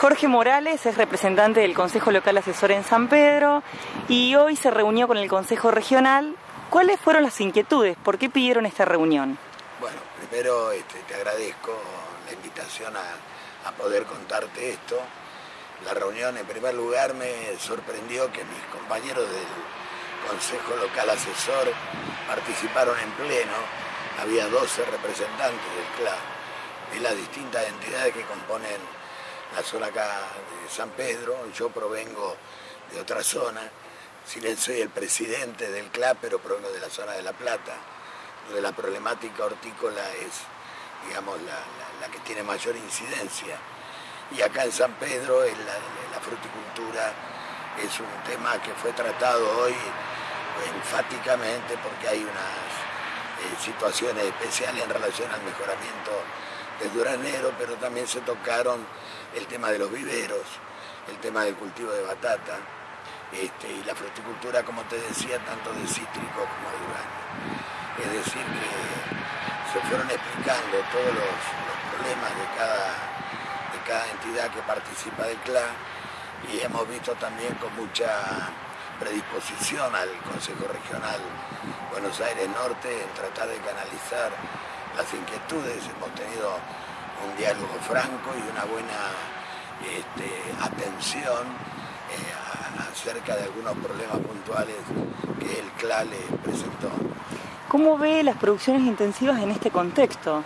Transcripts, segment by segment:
Jorge Morales es representante del Consejo Local Asesor en San Pedro y hoy se reunió con el Consejo Regional. ¿Cuáles fueron las inquietudes? ¿Por qué pidieron esta reunión? Bueno, primero este, te agradezco la invitación a, poder contarte esto. La reunión, en primer lugar, me sorprendió que mis compañeros del Consejo Local Asesor participaron en pleno. Había 12 representantes del CLA, de las distintas entidades que componen la zona acá de San Pedro, yo provengo de otra zona, si bien soy el presidente del CLAP, pero provengo de la zona de La Plata, donde la problemática hortícola es, digamos, la, que tiene mayor incidencia. Y acá en San Pedro, la, fruticultura es un tema que fue tratado hoy enfáticamente porque hay unas eh, situaciones especiales en relación al mejoramiento del duranero, pero también se tocaron el tema de los viveros, el tema del cultivo de batata este, y la fruticultura, como te decía, tanto de cítrico como de durazno. Es decir, que se fueron explicando todos los, problemas de cada, de cada entidad que participa del CLA y hemos visto también con mucha predisposición al Consejo Regional Buenos Aires Norte en tratar de canalizar las inquietudes, hemos tenido un diálogo franco y una buena este, atención eh, acerca de algunos problemas puntuales que el CLA le presentó. ¿Cómo ve las producciones intensivas en este contexto?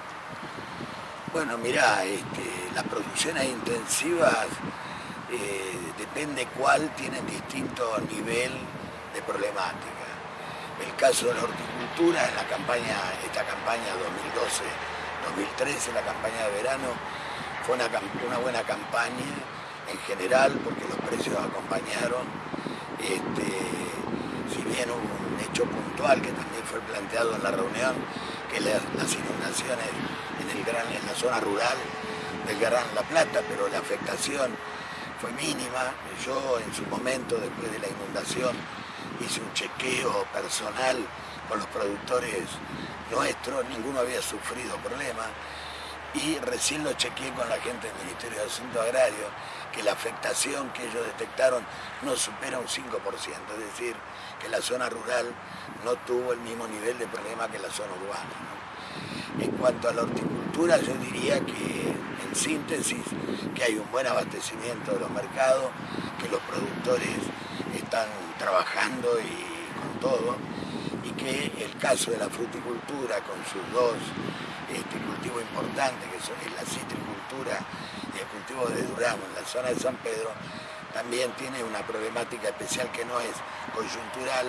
Bueno, mirá, este, las producciones intensivas eh, depende cuál tienen distinto nivel de problemática. El caso de la horticultura en la campaña, esta campaña 2012-2013, la campaña de verano, fue una, buena campaña en general porque los precios acompañaron. Este, si bien hubo un hecho puntual que también fue planteado en la reunión, que las, las inundaciones en, el gran, en la zona rural del Gran La Plata, pero la afectación fue mínima. Yo en su momento, después de la inundación, hice un chequeo personal con los productores nuestros, ninguno había sufrido problemas y recién lo chequeé con la gente del Ministerio de Asuntos Agrarios, que la afectación que ellos detectaron no supera un 5%, es decir, que la zona rural no tuvo el mismo nivel de problema que la zona urbana. En cuanto a la horticultura, yo diría que, en síntesis, que hay un buen abastecimiento de los mercados, que los productores trabajando y con todo, y que el caso de la fruticultura con sus dos este, cultivos importantes, que son la citricultura y el cultivo de durazno en la zona de San Pedro, también tiene una problemática especial que no es coyuntural,